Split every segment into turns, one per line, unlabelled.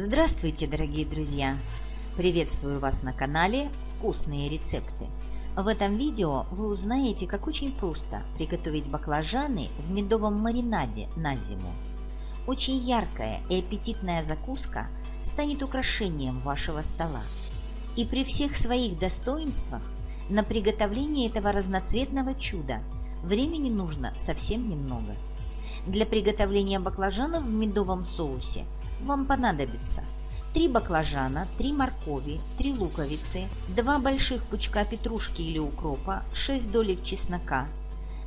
Здравствуйте, дорогие друзья! Приветствую вас на канале «Вкусные рецепты». В этом видео вы узнаете, как очень просто приготовить баклажаны в медовом маринаде на зиму. Очень яркая и аппетитная закуска станет украшением вашего стола. И при всех своих достоинствах на приготовление этого разноцветного чуда времени нужно совсем немного. Для приготовления баклажанов в медовом соусе – вам понадобится 3 баклажана, 3 моркови, 3 луковицы, 2 больших пучка петрушки или укропа, 6 долек чеснока.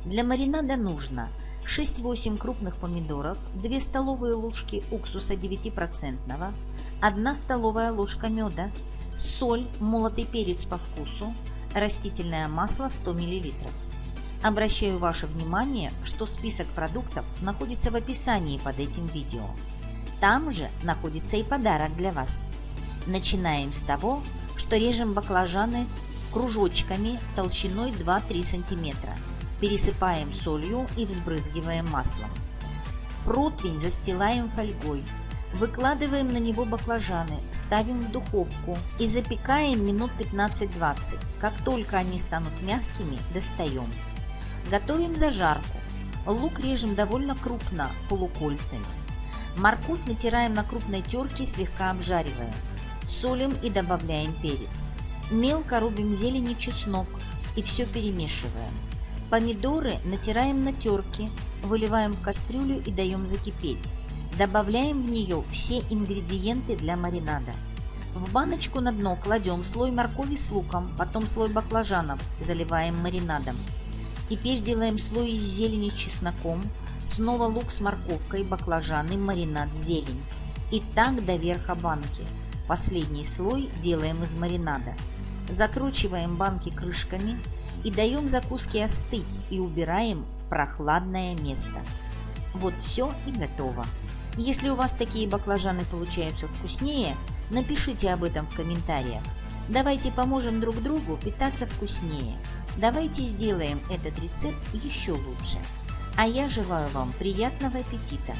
Для маринада нужно 6-8 крупных помидоров, 2 столовые ложки уксуса 9%, 1 столовая ложка меда, соль, молотый перец по вкусу, растительное масло 100 мл. Обращаю ваше внимание, что список продуктов находится в описании под этим видео. Там же находится и подарок для вас. Начинаем с того, что режем баклажаны кружочками толщиной 2-3 см. Пересыпаем солью и взбрызгиваем маслом. Противень застилаем фольгой. Выкладываем на него баклажаны, ставим в духовку и запекаем минут 15-20. Как только они станут мягкими, достаем. Готовим зажарку. Лук режем довольно крупно, полукольцами. Морковь натираем на крупной терке, слегка обжаривая. Солим и добавляем перец. Мелко рубим зелень и чеснок и все перемешиваем. Помидоры натираем на терке, выливаем в кастрюлю и даем закипеть. Добавляем в нее все ингредиенты для маринада. В баночку на дно кладем слой моркови с луком, потом слой баклажанов, заливаем маринадом. Теперь делаем слой из зелени с чесноком, Снова лук с морковкой, баклажаны, маринад, зелень. И так до верха банки. Последний слой делаем из маринада. Закручиваем банки крышками и даем закуске остыть и убираем в прохладное место. Вот все и готово. Если у вас такие баклажаны получаются вкуснее, напишите об этом в комментариях. Давайте поможем друг другу питаться вкуснее. Давайте сделаем этот рецепт еще лучше. А я желаю вам приятного аппетита!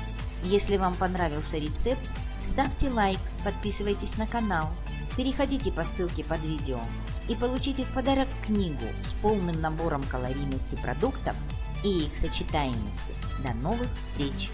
Если вам понравился рецепт, ставьте лайк, подписывайтесь на канал, переходите по ссылке под видео и получите в подарок книгу с полным набором калорийности продуктов и их сочетаемости. До новых встреч!